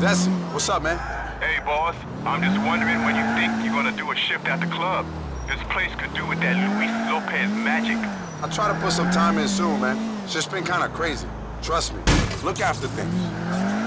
Desi, what's up, man? Hey, boss. I'm just wondering when you think you're gonna do a shift at the club. This place could do with that Luis Lopez magic. I'll try to put some time in soon, man. It's just been kind of crazy. Trust me. Look after things.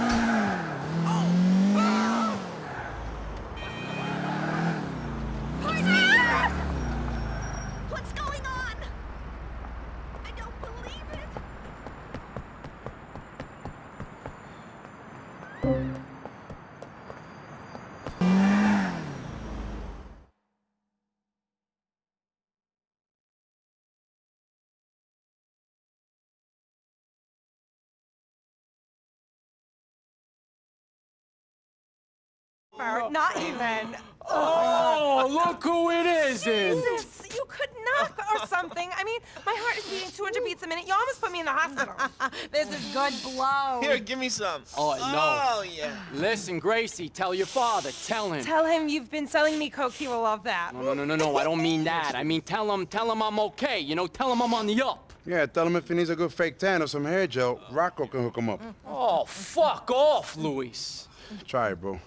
Not even. Oh, oh look who it is! in. Jesus, you could knock or something. I mean, my heart is beating 200 beats a minute. You almost put me in the hospital. this is good blow. Here, give me some. Oh, no. Oh, yeah. Listen, Gracie, tell your father. Tell him. Tell him you've been selling me coke. He will love that. No, no, no, no, no. I don't mean that. I mean, tell him, tell him I'm okay. You know, tell him I'm on the up. Yeah, tell him if he needs a good fake tan or some hair gel, Rocco can hook him up. Oh, fuck off, Luis. Try it, bro.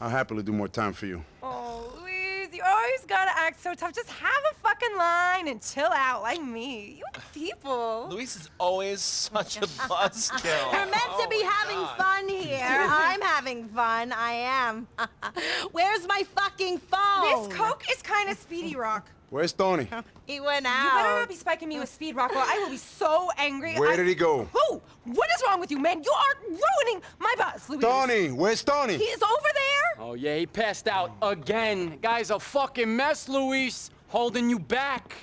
I'll happily do more time for you. Oh, Luis, you always gotta act so tough. Just have a fucking line and chill out like me. You people. Luis is always such a buzzkill. We're meant to oh be Oh, having God. fun here. I'm having fun. I am. Where's my fucking phone? This coke is kind of speedy, Rock. Where's Tony? He went out. You better not be spiking me with speed, Rockwell. I will be so angry. Where I- did he go? Who? What is wrong with you, man? You are ruining my buzz, Luis. Tony, where's Tony? He is over there. Oh, yeah, he passed out again. Guy's a fucking mess, Luis. Holding you back.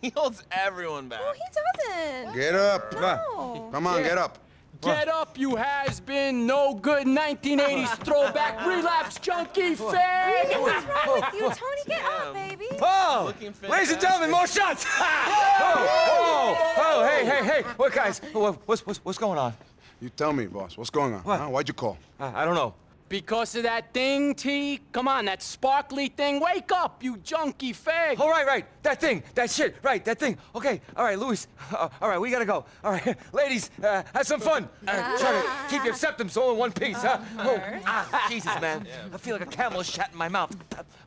He holds everyone back. No, he doesn't. Get up. No. Come on, get up. Get up, you has-been, no good 1980s throwback relapse junkie fag. What's wrong with you, Tony? Get up, baby. Oh, Looking ladies and gentlemen, more shots! oh, oh, oh, hey, hey, hey, what guys? What, what's, what's, what's going on? You tell me, boss. What's going on? What? Huh? Why'd you call? I, I don't know. Because of that thing, T? Come on, that sparkly thing. Wake up, you junkie fag. Oh, right, right, that thing, that shit, right, that thing. Okay, all right, Luis, uh, all right, we gotta go. All right, ladies, uh, have some fun. Uh, try to keep your septums all in one piece, huh? Oh, ah, Jesus, man, I feel like a camel shot in my mouth.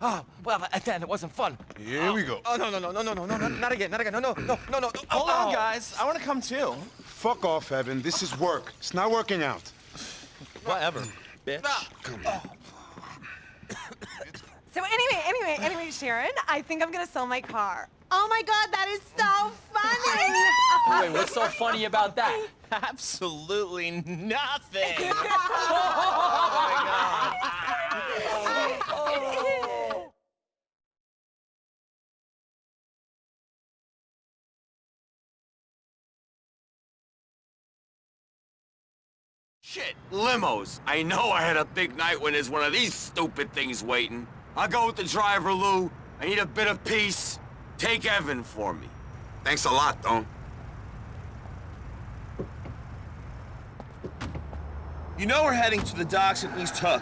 Oh, well, then it wasn't fun. Here we go. Oh, no, no, no, no, no, no, no, no, not again, not again, no, no, no, no, no. Hold oh, on, oh. guys. I want to come too. Fuck off, Evan. This is work. It's not working out. Whatever, bitch. Oh. So anyway, anyway, anyway, Sharon, I think I'm gonna sell my car. Oh my god, that is so funny. Wait, what's so funny about that? Absolutely nothing. Oh Shit, limos. I know I had a big night when there's one of these stupid things waiting. I'll go with the driver, Lou. I need a bit of peace. Take Evan for me. Thanks a lot, Don. You know we're heading to the docks in East Hook.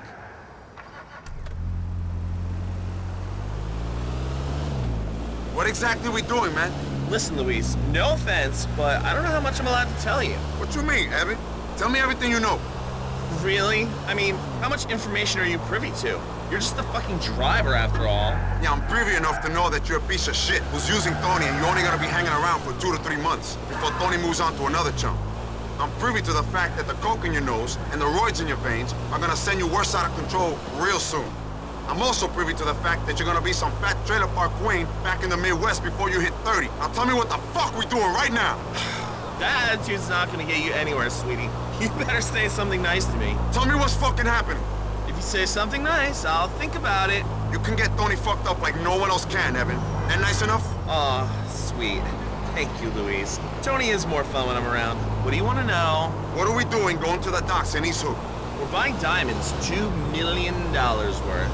What exactly are we doing, man? Listen, Luis, no offense, but I don't know how much I'm allowed to tell you. What you mean, Evan? Tell me everything you know. Really? I mean, how much information are you privy to? You're just the fucking driver after all. Yeah, I'm privy enough to know that you're a piece of shit who's using Tony and you're only gonna be hanging around for two to three months before Tony moves on to another chump. I'm privy to the fact that the coke in your nose and the roids in your veins are gonna send you worse out of control real soon. I'm also privy to the fact that you're gonna be some fat trailer park queen back in the Midwest before you hit 30. Now tell me what the fuck we doing right now. That attitude's not gonna get you anywhere, sweetie. You better say something nice to me. Tell me what's fucking happening. If you say something nice, I'll think about it. You can get Tony fucked up like no one else can, Evan. And nice enough? Aw, sweet. Thank you, Louise. Tony is more fun when I'm around. What do you want to know? What are we doing going to the docks in Hook? We're buying diamonds, two million dollars worth.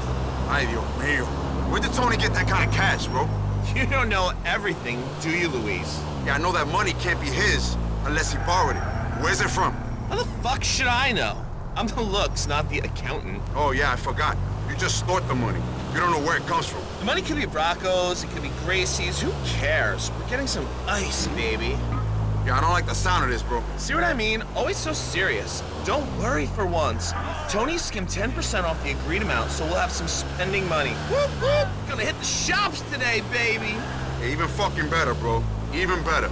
Ay, Dios mío. Where did Tony get that kind of cash, bro? You don't know everything, do you, Louise? Yeah, I know that money can't be his unless he borrowed it. Where's it from? How the fuck should I know? I'm the looks, not the accountant. Oh, yeah, I forgot. You just snort the money. You don't know where it comes from. The money could be Bracco's, it could be Gracie's, who cares? We're getting some ice, baby. Yeah, I don't like the sound of this, bro. See what I mean? Always so serious. Don't worry for once. Tony skimmed 10% off the agreed amount, so we'll have some spending money. Whoop, whoop! Gonna hit the shops today, baby! Even fucking better, bro. Even better.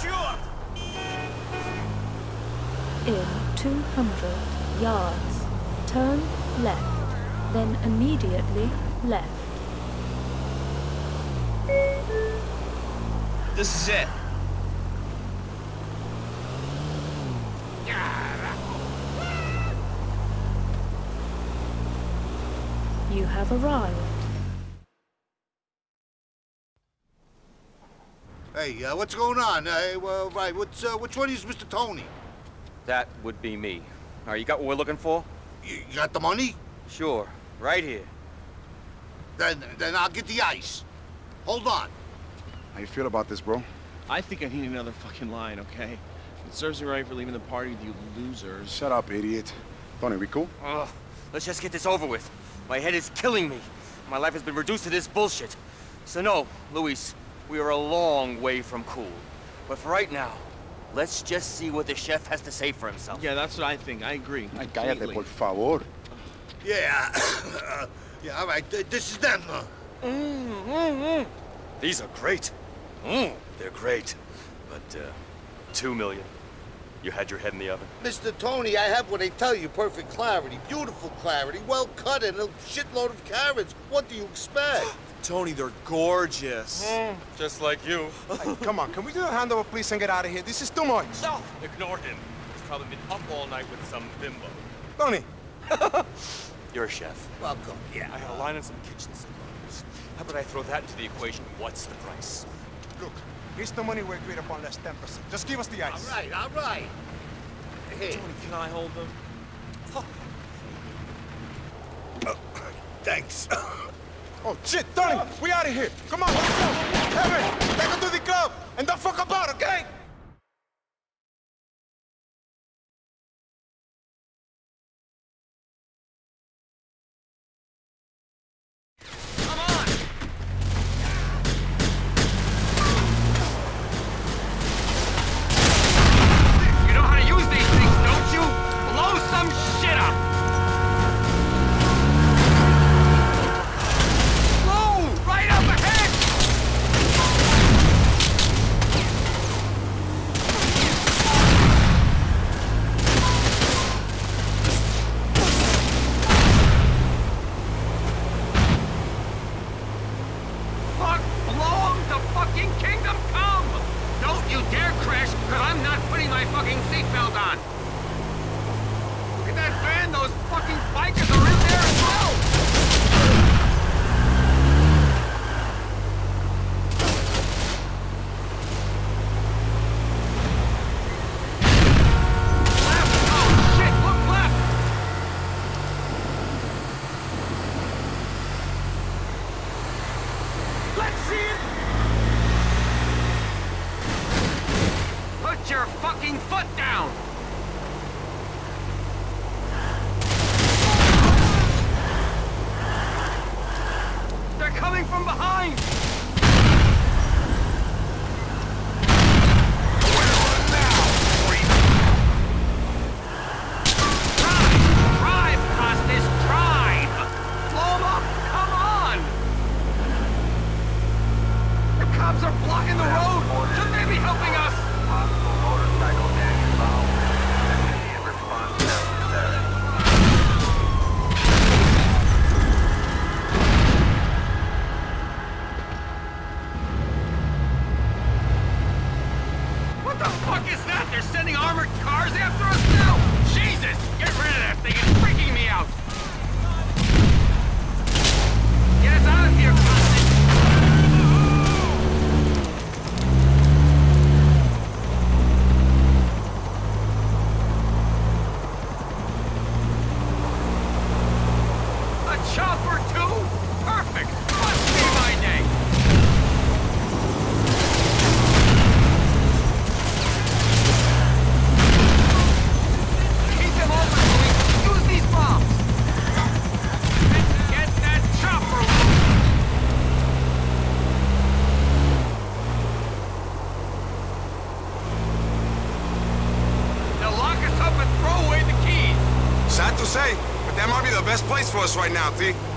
Sure! In 200 yards, turn left, then immediately left. This is it. You have arrived. Hey, uh, what's going on? Uh, well, right, what's, uh, which one is Mr. Tony? That would be me. All right, you got what we're looking for? You, you got the money? Sure, right here. Then, then I'll get the ice. Hold on. How you feel about this, bro? I think I need another fucking line, okay? It serves me right for leaving the party with you losers. Shut up, idiot. Tony, we cool? Ugh, let's just get this over with. My head is killing me. My life has been reduced to this bullshit. So no, Luis, we are a long way from cool. But for right now, let's just see what the chef has to say for himself. Yeah, that's what I think. I agree. Cállate, por favor. Yeah, uh, yeah, all right, this is them. Uh, These are great. Mm, they're great. But, uh, two million. You had your head in the oven. Mr. Tony, I have what they tell you, perfect clarity, beautiful clarity, well cut, and a shitload of carrots. What do you expect? Tony, they're gorgeous. Hmm, just like you. Come on, can we do a handover, please, and get out of here? This is too much. No! Ignore him. He's probably been up all night with some bimbo. Tony. You're a chef. Welcome, Yeah. I yeah. had a line on some kitchen supplies. How about I throw that into the equation? What's the price? Look, here's the money we agreed upon less 10%. Just give us the ice. All right, all right. Here. Tony, can I hold them? Thanks. Oh, shit, Tony, we out of here. Come on, let's go. Evan, take her to the club, and don't fuck about, okay? Us right now, T.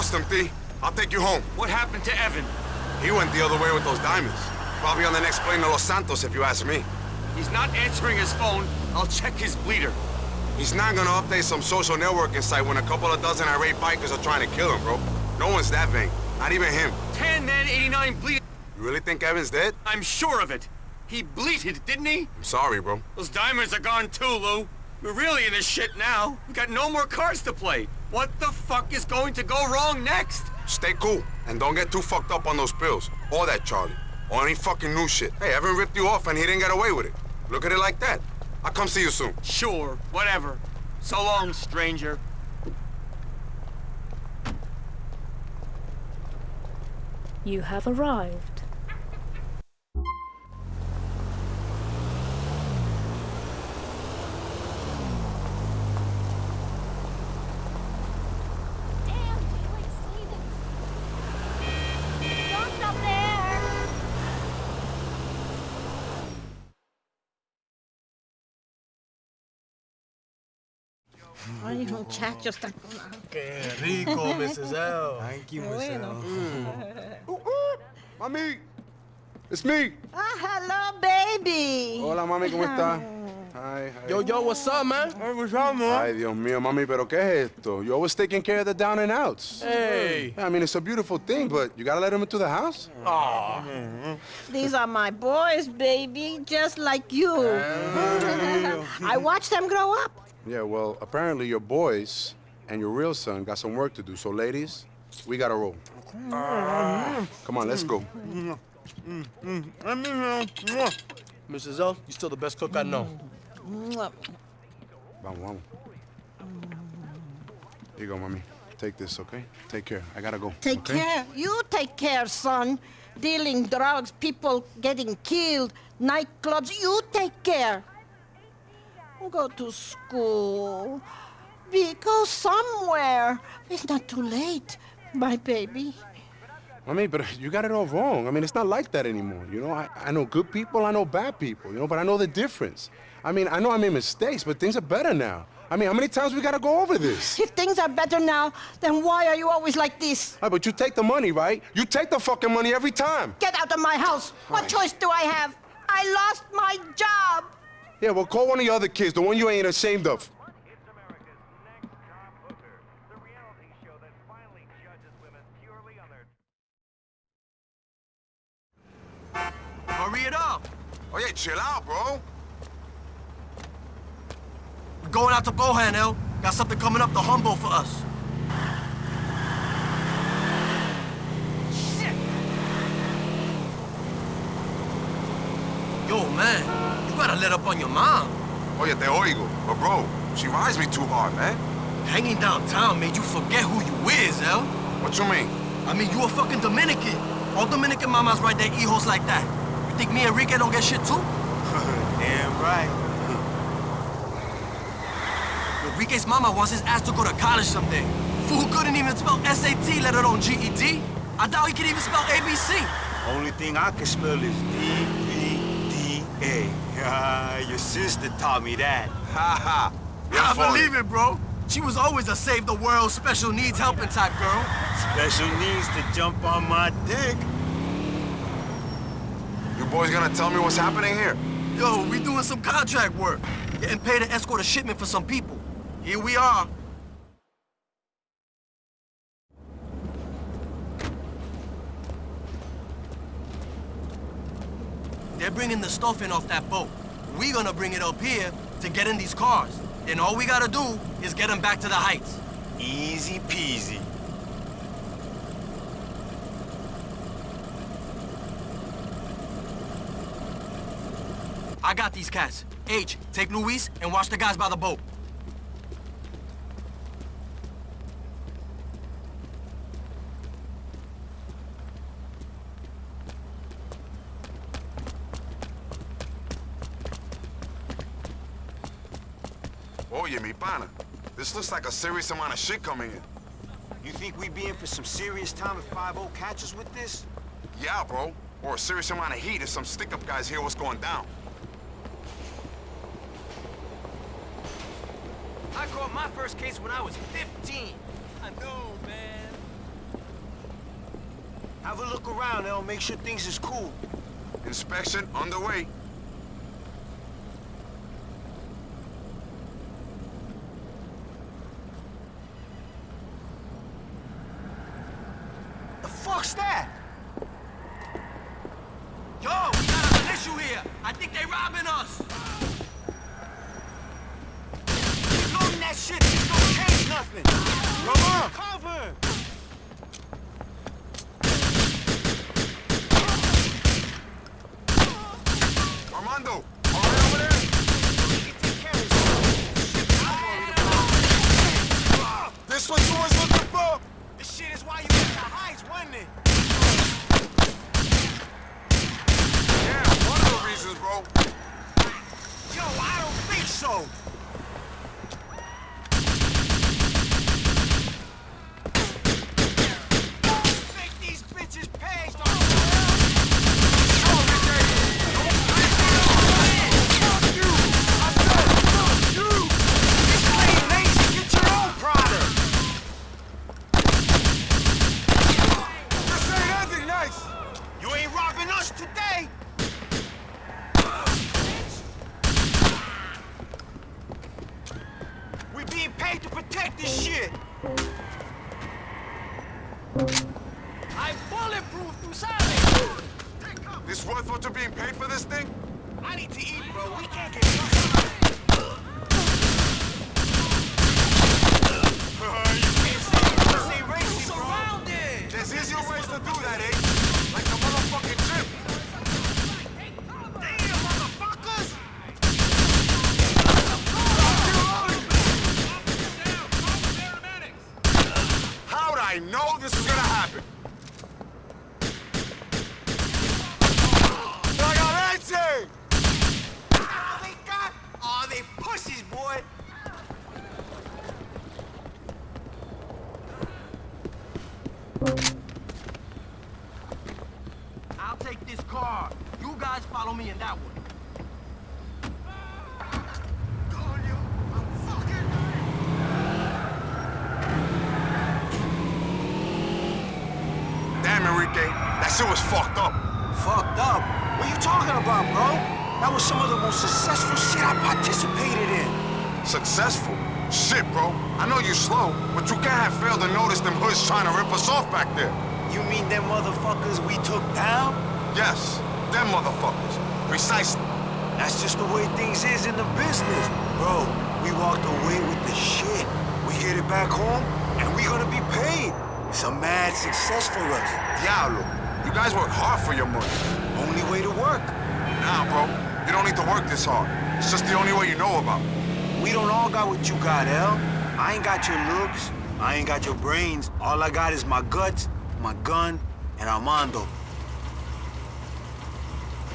lost him. I'll take you home. What happened to Evan? He went the other way with those diamonds. Probably on the next plane to Los Santos, if you ask me. He's not answering his phone. I'll check his Bleeter. He's not gonna update some social networking site when a couple of dozen irate bikers are trying to kill him, bro. No one's that vain. Not even him. 10 man 89 bleed. You really think Evan's dead? I'm sure of it. He bleated, didn't he? I'm sorry, bro. Those diamonds are gone too, Lou. We're really in this shit now. We got no more cards to play. What the fuck is going to go wrong next? Stay cool, and don't get too fucked up on those pills. Or that, Charlie. Or any fucking new shit. Hey, Evan ripped you off and he didn't get away with it. Look at it like that. I'll come see you soon. Sure, whatever. So long, stranger. You have arrived. Don't stop there! Ay, muchachos, están... Qué rico, Mrs. L. Thank you, bueno. Mm. Uh, uh, mami, it's me. Ah, hello, baby. Hola, mami, ¿cómo está? Hi, hi. Yo, yo, what's up, man? Hey, what's up, man? Ay, Dios mío, mami, pero ¿qué es esto? You always taking care of the down and outs. Hey. Yeah, I mean, it's a beautiful thing, but you gotta let them into the house. Aw. These are my boys, baby, just like you. I watched them grow up. Yeah, well, apparently your boys and your real son got some work to do. So, ladies, we gotta roll. Come on, let's go. Mrs. L, you're still the best cook I know. Mwah. Vamos, vamos. Here you go, mommy. Take this, okay? Take care. I gotta go. Take okay? care. You take care, son. Dealing drugs, people getting killed, nightclubs. You take care. Go to school. Be, go somewhere. It's not too late, my baby. I mean, but you got it all wrong. I mean, it's not like that anymore. You know, I, I know good people, I know bad people, you know, but I know the difference. I mean, I know I made mistakes, but things are better now. I mean, how many times we gotta go over this? If things are better now, then why are you always like this? Hey, but you take the money, right? You take the fucking money every time. Get out of my house. What choice do I have? I lost my job. Yeah, well, call one of the other kids, the one you ain't ashamed of. Hurry it up. Oh, yeah, chill out, bro. We're going out to Bohan, El. Got something coming up to Humboldt for us. Shit! Yo, man, you gotta let up on your mom. Oh Oye, te oigo. But, bro, she rides me too hard, man. Hanging downtown made you forget who you is, El. What you mean? I mean, you a fucking Dominican. All Dominican mamas ride their hijos like that. You think me and Enrique don't get shit too? Damn right. Enrique's mama wants his ass to go to college someday. Fool couldn't even spell SAT, let alone GED. I doubt he could even spell ABC. Only thing I can spell is D-P-D-A. Ah, your sister taught me that. Ha ha. I believe it, bro. She was always a save the world, special needs helping type girl. Special needs to jump on my dick. You boys gonna tell me what's happening here? Yo, we doing some contract work. Getting paid to escort a shipment for some people. Here we are. They're bringing the stuff in off that boat. We're gonna bring it up here to get in these cars. Then all we gotta do is get them back to the heights. Easy peasy. I got these cats. H, take Luis and watch the guys by the boat. Oye. This looks like a serious amount of shit coming in. You think we be in for some serious time if 5-0 catches with this? Yeah, bro. Or a serious amount of heat if some stick-up guys hear what's going down. I caught my first case when I was 15. I know, man. Have a look around, El. Make sure things is cool. Inspection underway. Fuck's that? Yo, we got an issue here. I think they robbing us. Keep loading that shit. This don't change nothing. Come on. Cover. Armando, all right over there? This what you was looking for? This shit is why you at the heights, wasn't it? Yeah, one of the reasons, bro. Yo, I don't think so. Make these bitches pay, This ain't ending nice. You ain't robbing us today. We being paid to protect this shit. I'm bulletproof, you sabes. This paid for this thing? I need to eat, bro. We can't get caught. you can't say this ain't racing, bro. Surrounded. There's easier ways to do that, eh? Like the motherfucking gym. Damn, motherfuckers! How'd I know this was gonna happen? Cagarete! All they got? All they pussies, boy. I'll take this car. You guys follow me in that one. Damn, Enrique, that shit was fucked up. Fucked up? What you talking about, bro? That was some of the most successful shit I participated in. Successful? Shit, bro. I know you slow, but you can't have failed to notice them hoods trying to rip us off back there. You mean them motherfuckers we took down? Yes, them motherfuckers. Precisely. That's just the way things is in the business. Bro, we walked away with the shit. We get it back home, and we're gonna be paid. It's a mad success for us. Diablo, you guys work hard for your money. Only way to work. Nah, bro. You don't need to work this hard. It's just the only way you know about. We don't all got what you got, El. I ain't got your looks. I ain't got your brains. All I got is my guts, my gun, and Armando.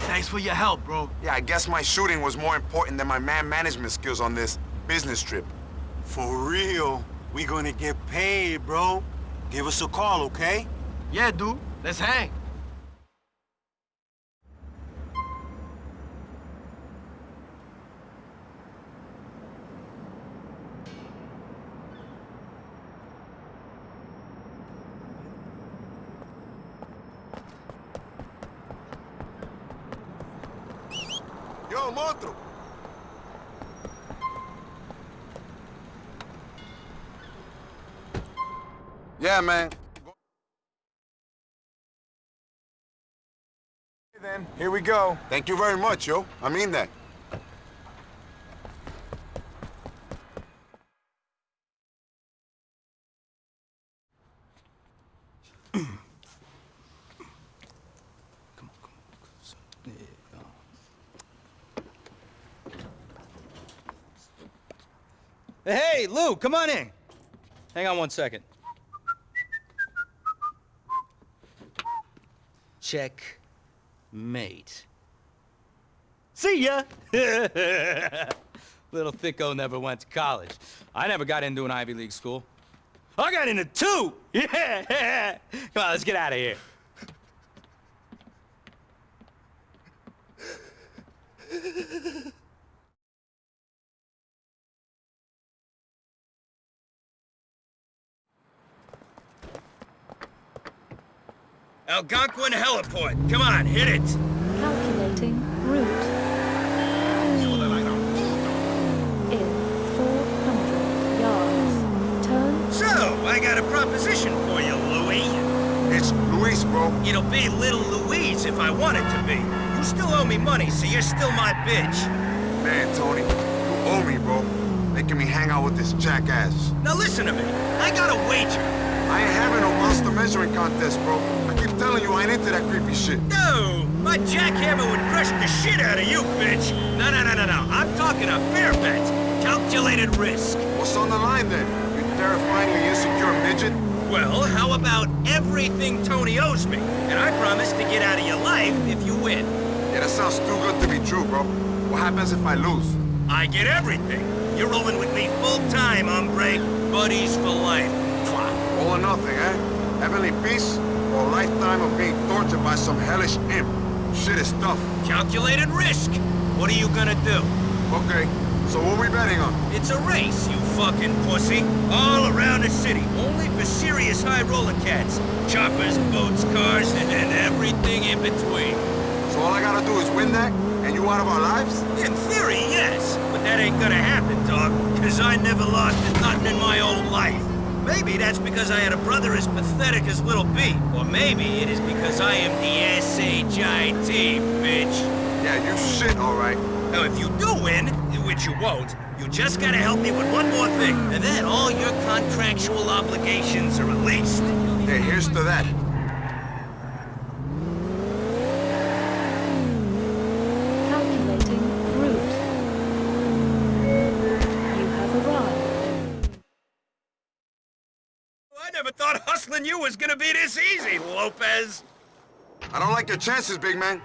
Thanks for your help, bro. Yeah, I guess my shooting was more important than my man management skills on this business trip. For real. We gonna get paid, bro. Give us a call, okay? Yeah, dude. Let's hang. Yeah, man. Then, here we go. Thank you very much, yo. I mean that. Hey, Lou, come on in. Hang on one second. Check. Mate. See ya! Little Thicko never went to college. I never got into an Ivy League school. I got into two! Yeah! Come on, let's get out of here. Algonquin Heliport. Come on, hit it. Calculating route. In 400 yards. Turn. So, I got a proposition for you, Louis. It's Luis, bro. It'll be Little Louise if I want it to be. You still owe me money, so you're still my bitch. Man, Tony, you owe me, bro. Making me hang out with this jackass. Now listen to me. I got a wager. I ain't having no monster measuring contest, bro. I keep telling you I ain't into that creepy shit. No! My jackhammer would crush the shit out of you, bitch! No, no, no, no, no. I'm talking a fair bet. Calculated risk. What's on the line, then? You terrifyingly insecure midget? Well, how about everything Tony owes me? And I promise to get out of your life if you win. Yeah, that sounds too good to be true, bro. What happens if I lose? I get everything. You're rolling with me full-time, hombre. Buddies for life. All or nothing, eh? Heavenly peace, or a lifetime of being tortured by some hellish imp. Shit is tough. Calculated risk. What are you gonna do? Okay, so what are we betting on? It's a race, you fucking pussy. All around the city, only for serious high roller cats. Choppers, boats, cars, and, and everything in between. So all I gotta do is win that, and you out of our lives? In theory, yes. But that ain't gonna happen, dog. Cause I never lost nothing in my old life. Maybe that's because I had a brother as pathetic as Little B. Or maybe it is because I am the S-H-I-T, bitch. Yeah, you shit, all right. Now, if you do win, which you won't, you just gotta help me with one more thing. And then all your contractual obligations are released. Hey, here's to that. I never thought hustling you was gonna be this easy, Lopez. I don't like your chances, big man.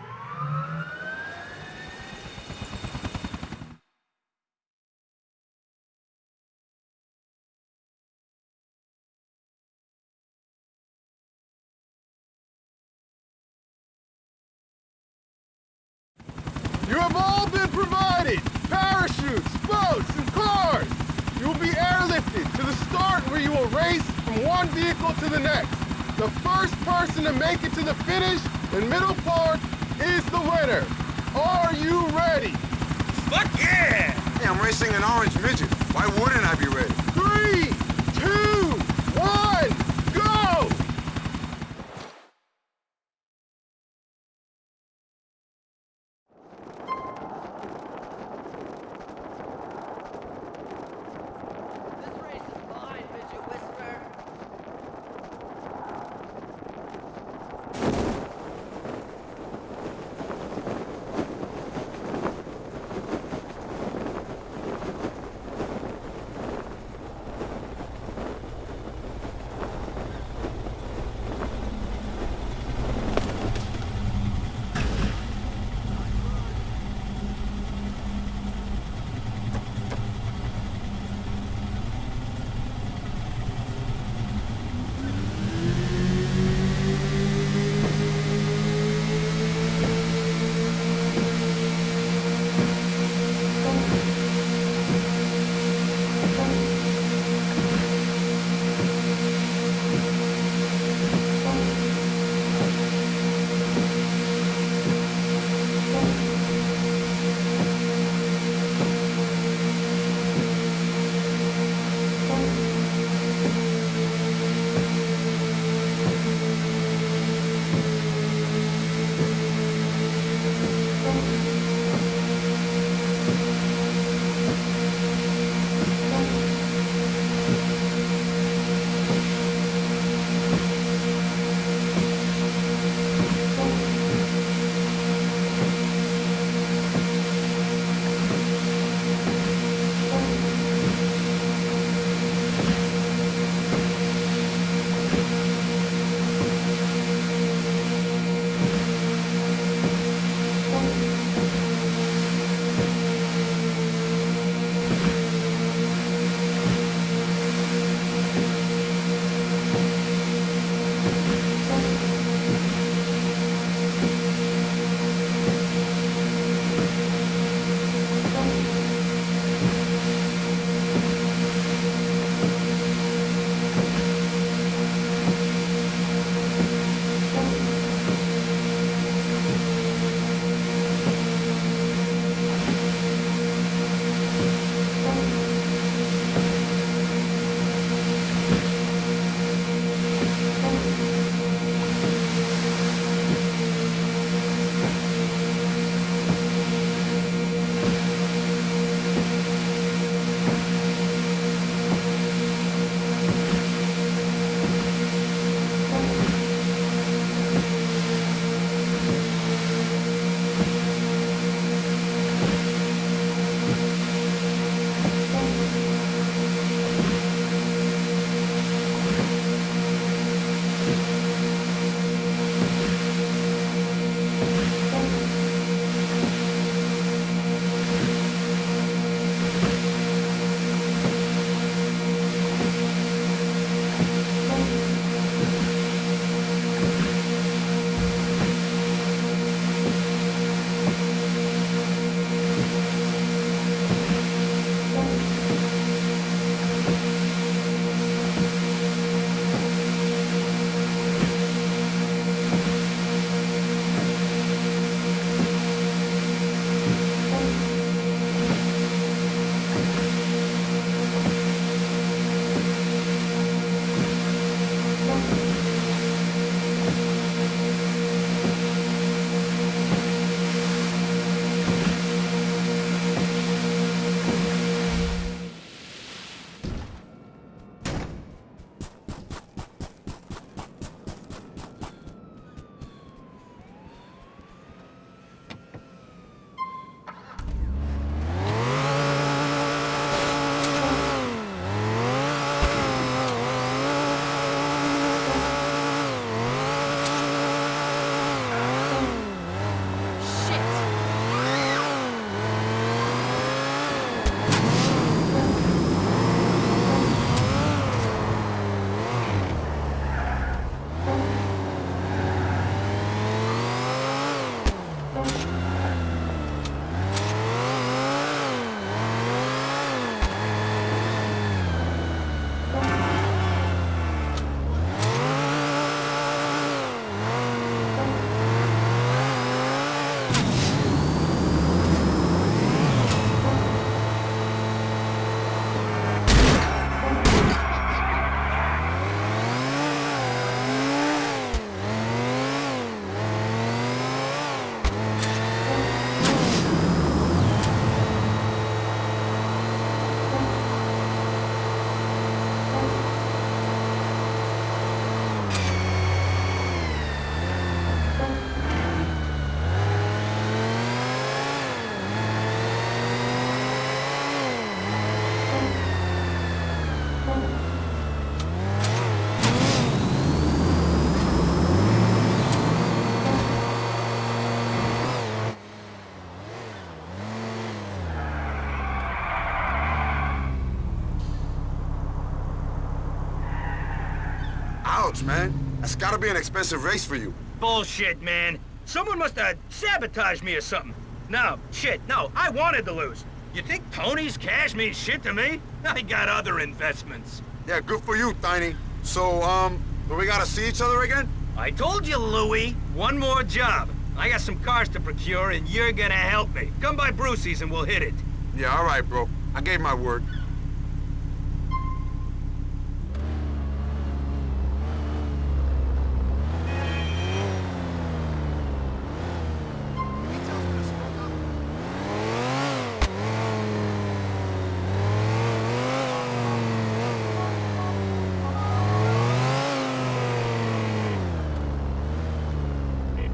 Man. That's gotta be an expensive race for you. Bullshit, man. Someone must have sabotaged me or something. No, shit, no, I wanted to lose. You think Tony's cash means shit to me? I got other investments. Yeah, good for you, Tiny. So, um, do we gotta see each other again? I told you, Louie, one more job. I got some cars to procure, and you're gonna help me. Come by Brucie's and we'll hit it. Yeah, all right, bro. I gave my word.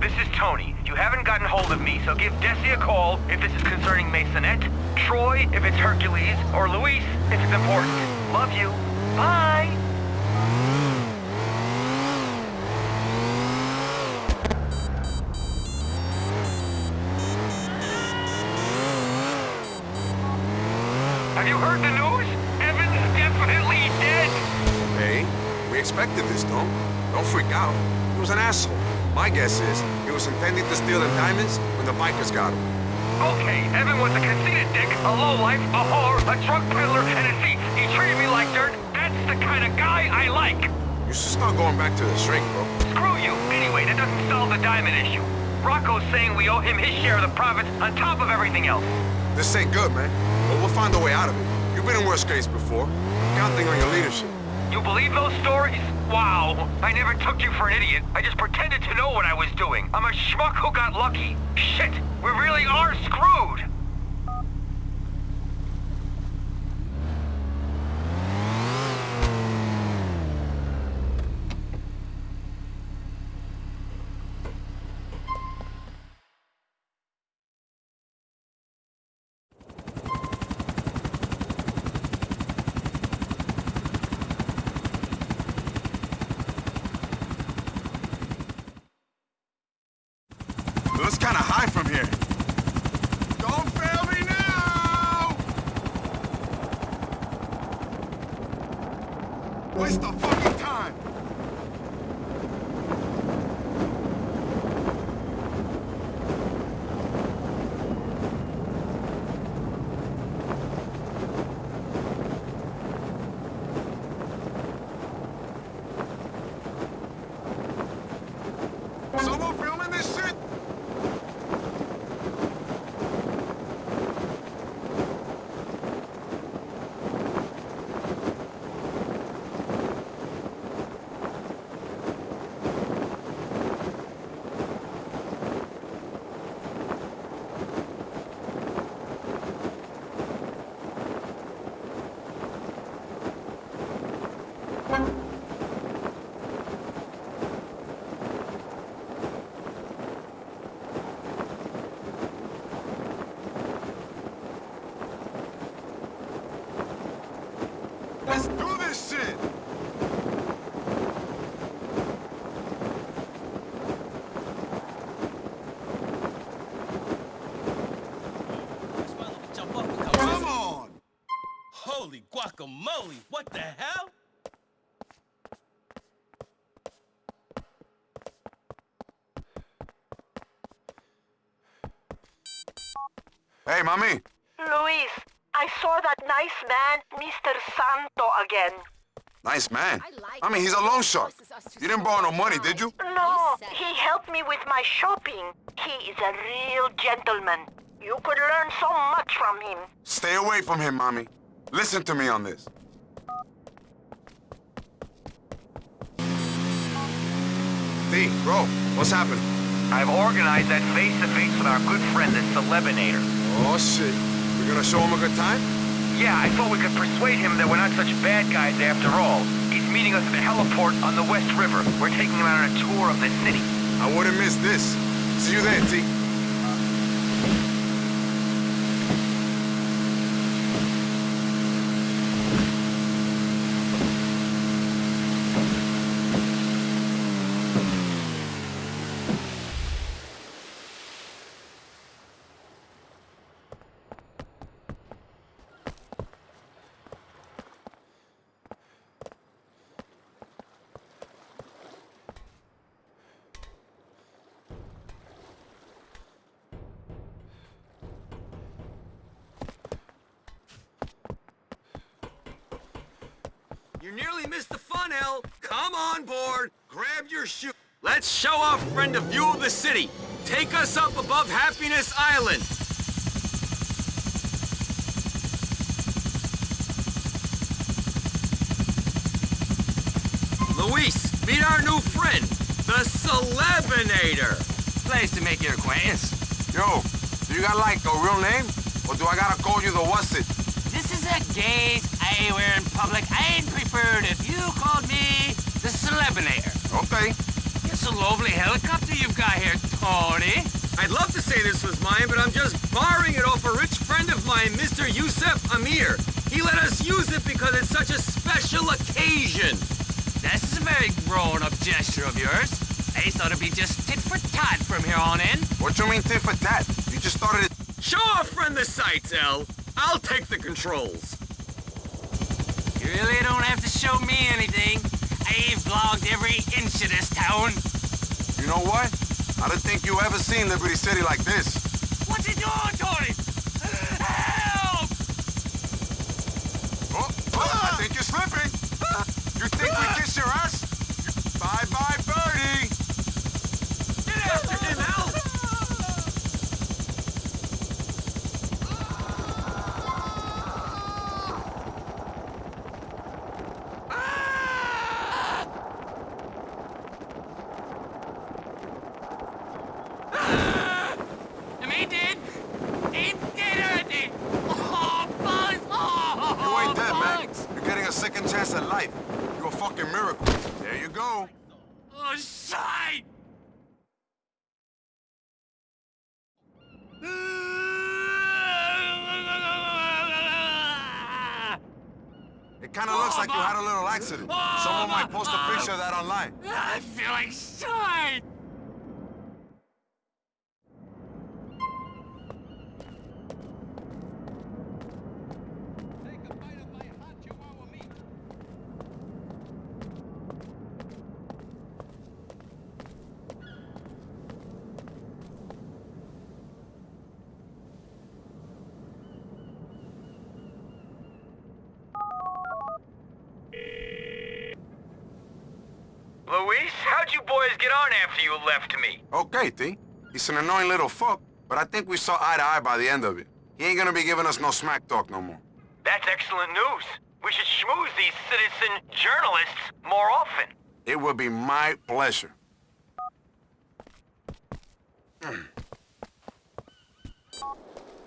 This is Tony. You haven't gotten hold of me, so give Desi a call if this is concerning Maisonette, Troy if it's Hercules, or Luis if it's important. Love you. Bye! Have you heard the news? Evan's definitely dead! Hey, we expected this, don't? Don't freak out. He was an asshole. My guess is he was intending to steal the diamonds when the bikers got him. Okay, Evan was a conceited dick, a lowlife, a whore, a drug peddler, and a thief. He treated me like dirt. That's the kind of guy I like. You should start going back to the shrink, bro. Screw you. Anyway, that doesn't solve the diamond issue. Rocco's saying we owe him his share of the profits on top of everything else. This ain't good, man. But we'll find a way out of it. You've been in worse case before. I'm counting on your leadership. You believe those stories? Wow. I never took you for an idiot. I just pretended to know what I was doing. I'm a schmuck who got lucky. Shit, we really are screwed. Hey, mommy. Luis, I saw that nice man, Mr. Santo, again. Nice man. I mean, he's a loan shark. You didn't borrow no money, did you? No, he helped me with my shopping. He is a real gentleman. You could learn so much from him. Stay away from him, mommy. Listen to me on this. D, bro, what's happened? I've organized that face-to-face with our good friend, the Celebinator. Oh, shit. We're gonna show him a good time? Yeah, I thought we could persuade him that we're not such bad guys after all. He's meeting us at the heliport on the West River. We're taking him out on a tour of the city. I wouldn't miss this. See you there, T. Grab. Let's show our friend a view of the city. Take us up above Happiness Island. Luis, meet our new friend, the Celebinator. Pleased to make your acquaintance. Yo, do you got like a real name? Or do I gotta call you the what's it? This is a gaze I wear in public. I'd prefer it if you called me the Celebinator. Okay. It's a lovely helicopter you've got here, Tony. I'd love to say this was mine, but I'm just borrowing it off a rich friend of mine, Mr. Yusuf Amir. He let us use it because it's such a special occasion. This is a very grown-up gesture of yours. I thought it'd be just tit for tat from here on in. What you mean tit for tat? You just started it. Show our friend the sights, El. I'll take the controls. You really don't have to show me anything. I've vlogged every inch of this town. You know what? I don't think you ever seen Liberty City like this. What's he doing, Tony? Help! Oh, oh I think you're slipping. You think we kiss your ass? Bye-bye, birdie. Get after him, El. Am he dead? He dead already! Oh, bugs! Oh, You ain't dead, man. bugs! You're getting a second chance at life. You're a fucking miracle. There you go. Oh, shit! It kind of looks like you had a little accident. Someone might post a picture of that online. I feel like shite! Luis, how'd you boys get on after you left me? Okay, T. He's an annoying little fuck, but I think we saw eye to eye by the end of it. He ain't gonna be giving us no smack talk no more. That's excellent news. We should schmooze these citizen journalists more often. It would be my pleasure. Hmm.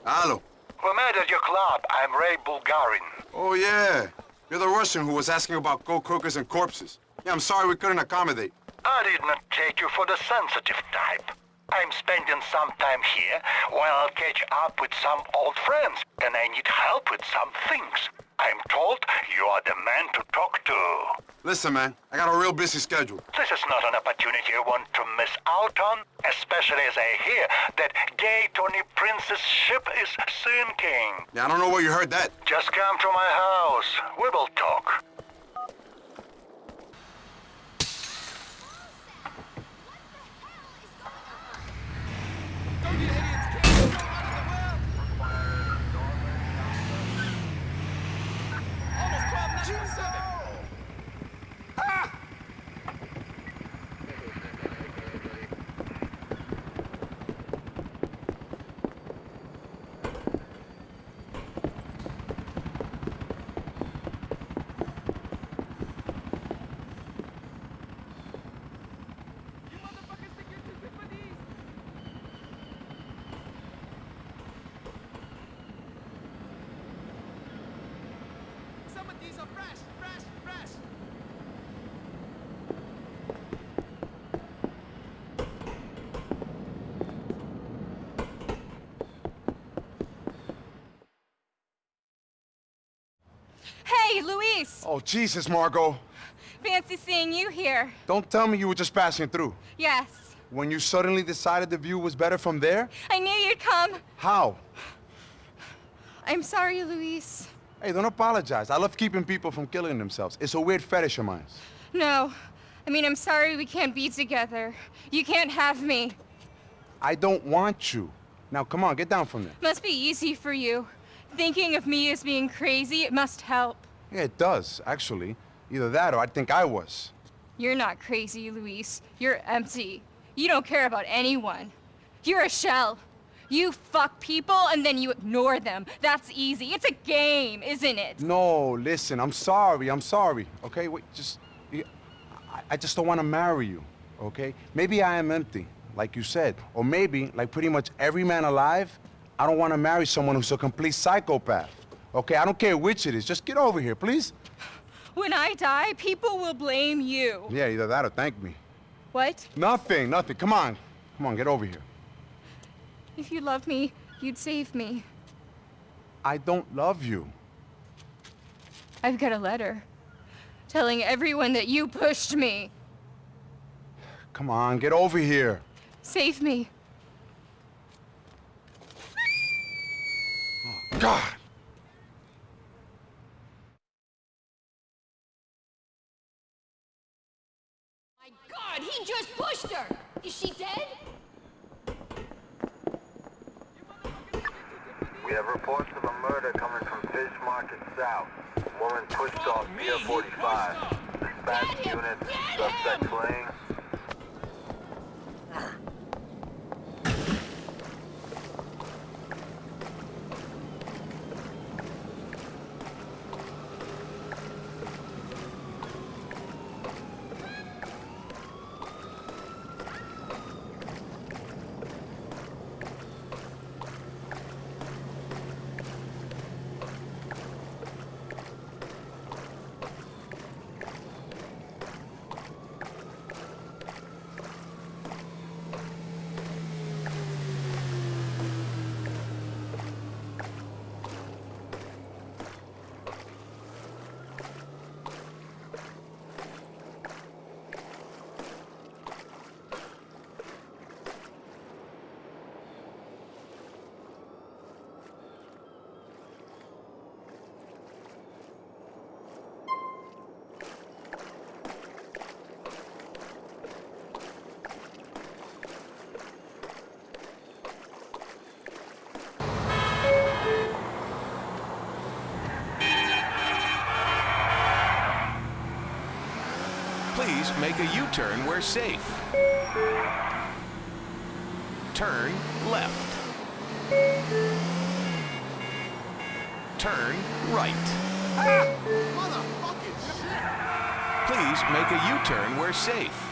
Hello. We met at your club. I'm Ray Bulgarin. Oh, yeah. You're the Russian who was asking about gold cookers and corpses. Yeah, I'm sorry we couldn't accommodate. I did not take you for the sensitive type. I'm spending some time here while I'll catch up with some old friends, and I need help with some things. I'm told you are the man to talk to. Listen, man, I got a real busy schedule. This is not an opportunity I want to miss out on, especially as I hear that gay Tony Prince's ship is sinking. Yeah, I don't know where you heard that. Just come to my house. We will talk. Some of these are fresh, fresh, fresh. Hey, Luis! Oh, Jesus, Margot. Fancy seeing you here. Don't tell me you were just passing through. Yes. When you suddenly decided the view was better from there? I knew you'd come. How? I'm sorry, Luis. Hey, don't apologize. I love keeping people from killing themselves. It's a weird fetish of mine. No. I mean, I'm sorry we can't be together. You can't have me. I don't want you. Now, come on, get down from there. Must be easy for you. Thinking of me as being crazy, it must help. Yeah, it does, actually. Either that or I think I was. You're not crazy, Luis. You're empty. You don't care about anyone. You're a shell. You fuck people and then you ignore them. That's easy. It's a game, isn't it? No, listen, I'm sorry, I'm sorry. Okay, wait, just... I, I just don't want to marry you, okay? Maybe I am empty, like you said. Or maybe, like pretty much every man alive, I don't want to marry someone who's a complete psychopath. Okay, I don't care which it is. Just get over here, please. When I die, people will blame you. Yeah, either that or thank me. What? Nothing, nothing. Come on. Come on, get over here. If you loved me, you'd save me. I don't love you. I've got a letter telling everyone that you pushed me. Come on, get over here. Save me. God! My God, he just pushed her! Is she dead? We have reports of a murder coming from Fish Market South. Woman pushed off Pier 45. Dispatch units, suspect fleeing. Please make a U-turn where safe. Turn left. Turn right. Ah! Please make a U-turn where safe.